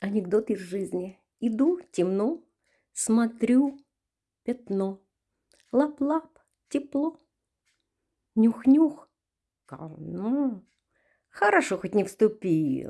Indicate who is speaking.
Speaker 1: Анекдот из жизни. Иду, темно, смотрю, пятно. Лап-лап, тепло. Нюх-нюх, говно. Хорошо, хоть не вступил.